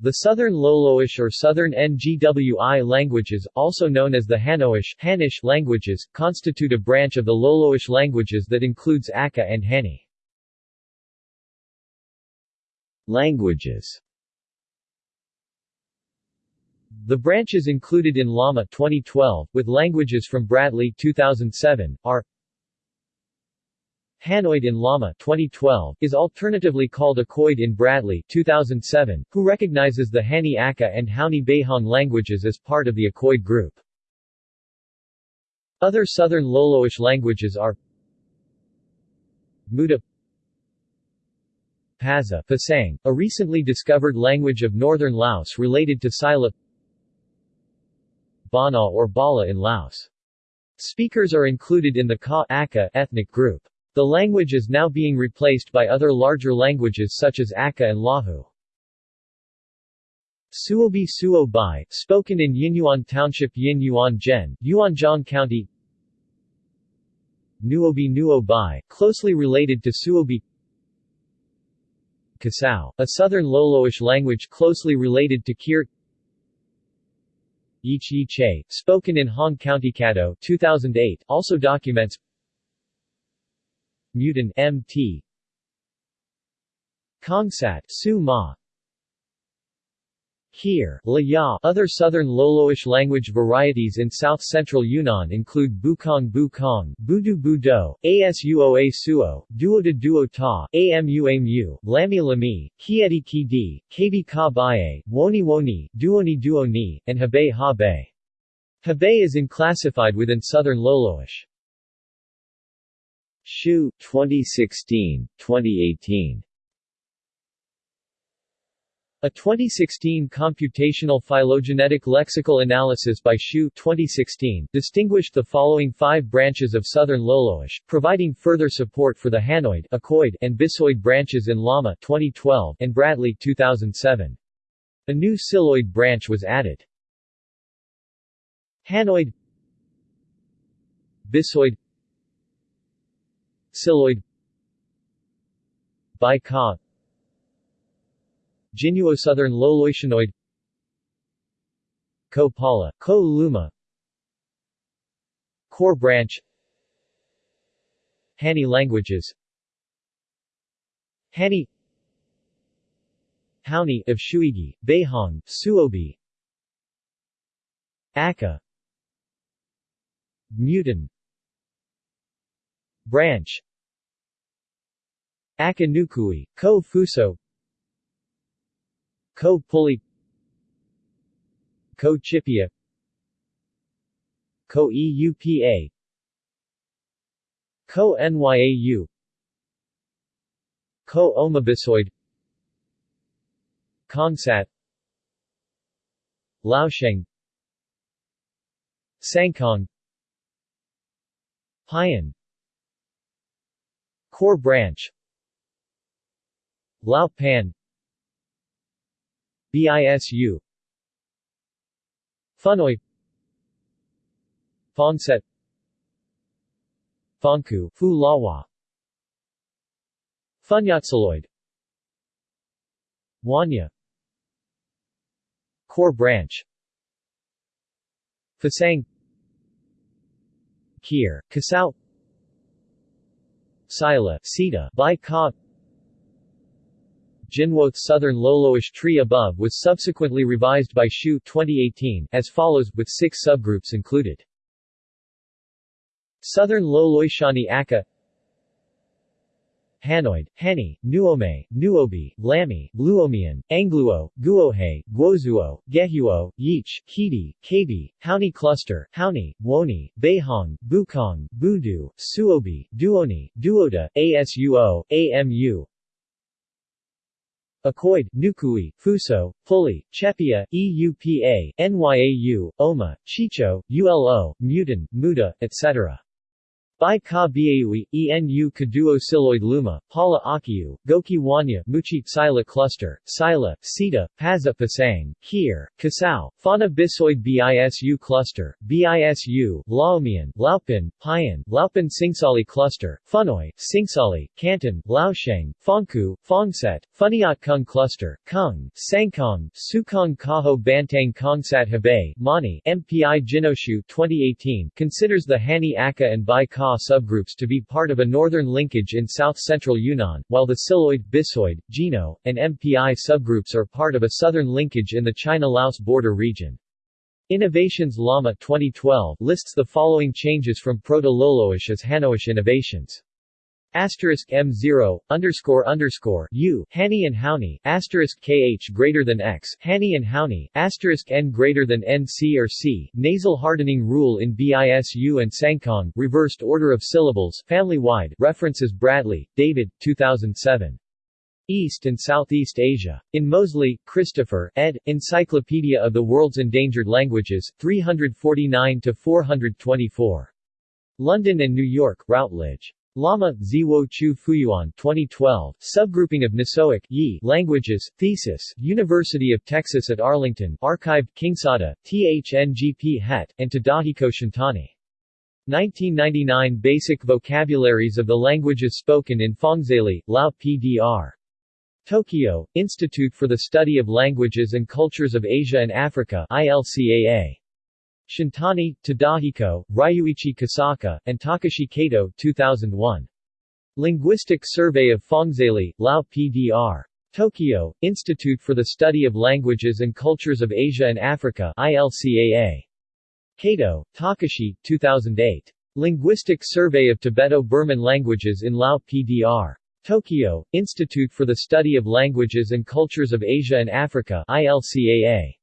The Southern Loloish or Southern Ngwi languages, also known as the Hanoish Hanish languages, constitute a branch of the Loloish languages that includes Aka and Hani. Languages The branches included in Lama 2012, with languages from Bradley 2007, are Hanoid in Lama 2012 is alternatively called Akoid in Bradley 2007, who recognizes the Hani Aka and Hauni Behong languages as part of the Akoid group. Other Southern Loloish languages are Muda Paza Pasang, a recently discovered language of northern Laos related to Sila Bana or Bala in Laos. Speakers are included in the Ka Aka ethnic group. The language is now being replaced by other larger languages such as Aka and Lahu. Suobi Suo Bai, spoken in Yinyuan Township Yin Yuan Gen, Yuanzhong County. Nuobi Nuo Bai, closely related to Suobi. Kasao, a southern Loloish language closely related to Kir. Yichi Che, spoken in Hong County Caddo 2008, also documents Mutin MT Kongsat Su Ma Here, La Other southern Loloish language varieties in south-central Yunnan include Bukong Bukong, Budu Budo, Asuoa Suo, Duoda Duo Ta, Amu Amu, Lami Lami, Kiedi Kidi, Kabi Ka Bae, Woni Woni, Duoni Duoni, and Habe Habe. Habe is unclassified within southern Loloish. Hsiu 2016, 2018 a 2016 computational phylogenetic lexical analysis by Hsiu 2016 distinguished the following five branches of Southern Loloish, providing further support for the Hanoid Akoid, and Bisoid branches in Lama 2012 and Bradley 2007. A new Siloid branch was added. Hanoid Bisoid Siloid. Bika Jinuo Southern Loloishanoid Ko Pala, Ko Luma. Core branch. Hani languages. Hani. Hauni of Shuigi, Beihong, Suobi. Aka Mutin. Branch Akanukui, Ko Fuso. Ko Puli. Ko Chipia. Ko EUPA Ko NYAU Ko Omabisoid. Kongsat. Laosheng. Sangkong. Haiyan Core branch Lao Pan BISU Funoi Fongset Fongku Fu Lawa Funyatsaloid Wanya Core branch Fasang Kier, Kasau Sila, Sita, Bai Ka Jinwoth Southern Loloish tree above was subsequently revised by Hsiu 2018, as follows, with six subgroups included. Southern Loloishani Aka Hanoid, Hani, Nuome, Nuobi, Lami, Luomian, Angluo, Guohe, Guozuo, Gehuo, Yich, Kidi, Kabi, Hauni Cluster, Hauni, Woni, Beihong, Bukong, Budu, Suobi, Duoni, Duoda, Asuo, Amu, Akoid, Nukui, Fuso, Puli, Chepia, EUPA, NYAU, Oma, Chicho, ULO, Mutin, Muda, etc. By ka biaui, enu kaduo siloid luma, pala akiu, goki wanya, muchi, sila cluster, sila, sita, paza pasang, kier, kasao, fauna bisoid bisu cluster, bisu, laomian, laupin, payan, laupin singsali cluster, funoi, singsali, canton, laosheng, fongku, fongset, funiat kung cluster, kung, sangkong, sukong kaho bantang kongsat hebei, mani, MPI Jinoshu 2018 considers the Hani Aka and Bai Ka subgroups to be part of a northern linkage in south-central Yunnan, while the Siloid, Bisoid, Jino, and MPI subgroups are part of a southern linkage in the China-Laos border region. Innovations Lama 2012 lists the following changes from Proto-Loloish as Hanoish innovations. Asterisk M0, underscore underscore U, Hani and Hauni, asterisk KH greater than X, Hani and Hauni, asterisk N greater than NC or C, nasal hardening rule in BISU and Sangkong, reversed order of syllables, family-wide, references Bradley, David, 2007. East and Southeast Asia. In Moseley, Christopher, ed., Encyclopedia of the World's Endangered Languages, 349-424. London and New York, Routledge. Lama, Ziwo Chu Fuyuan 2012, Subgrouping of Nisoic Yi languages, Thesis, University of Texas at Arlington, archived Kingsada, THNGP Het, and Tadahiko Shintani. 1999 Basic Vocabularies of the Languages Spoken in Fongzali, Lao PDR. Tokyo, Institute for the Study of Languages and Cultures of Asia and Africa ILCAA. Shintani, Tadahiko, Ryuichi Kosaka, and Takashi Kato 2001. Linguistic Survey of Fongzali, Lao PDR. Tokyo, Institute for the Study of Languages and Cultures of Asia and Africa ILCAA. Kato, Takashi, 2008. Linguistic Survey of Tibeto-Burman Languages in Lao PDR. Tokyo, Institute for the Study of Languages and Cultures of Asia and Africa ILCAA.